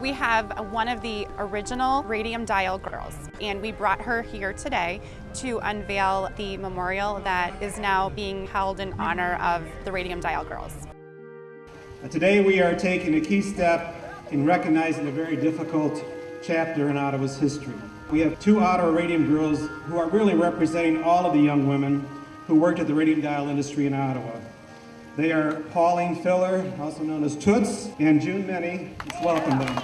We have one of the original Radium Dial girls, and we brought her here today to unveil the memorial that is now being held in honor of the Radium Dial girls. Today we are taking a key step in recognizing a very difficult chapter in Ottawa's history. We have two Ottawa Radium girls who are really representing all of the young women who worked at the radium dial industry in Ottawa. They are Pauline Fuller, also known as Toots, and June Menne. Let's welcome them.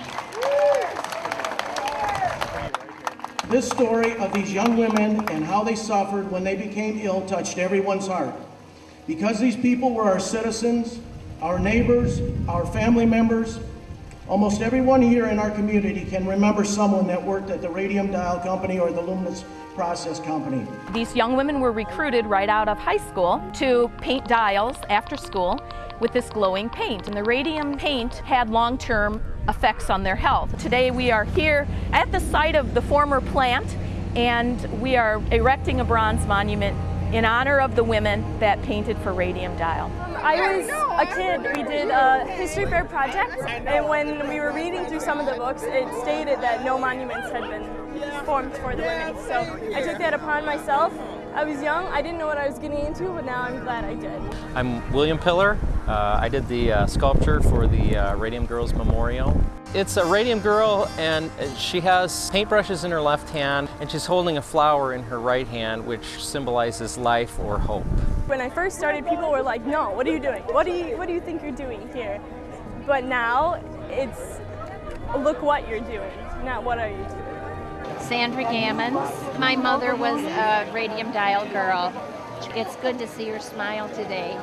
This story of these young women and how they suffered when they became ill touched everyone's heart. Because these people were our citizens, our neighbors, our family members, almost everyone here in our community can remember someone that worked at the Radium Dial Company or the Luminous Process Company. These young women were recruited right out of high school to paint dials after school with this glowing paint. And the radium paint had long-term effects on their health. Today we are here at the site of the former plant and we are erecting a bronze monument in honor of the women that painted for Radium Dial. I was a kid. We did a history fair project, and when we were reading through some of the books, it stated that no monuments had been formed for the women. So I took that upon myself. I was young, I didn't know what I was getting into, but now I'm glad I did. I'm William Piller. Uh, I did the uh, sculpture for the uh, Radium Girls Memorial. It's a Radium Girl and she has paintbrushes in her left hand and she's holding a flower in her right hand which symbolizes life or hope. When I first started, people were like, no, what are you doing? What do you, what do you think you're doing here? But now it's look what you're doing, not what are you doing. Sandra Gammons. My mother was a radium dial girl. It's good to see her smile today.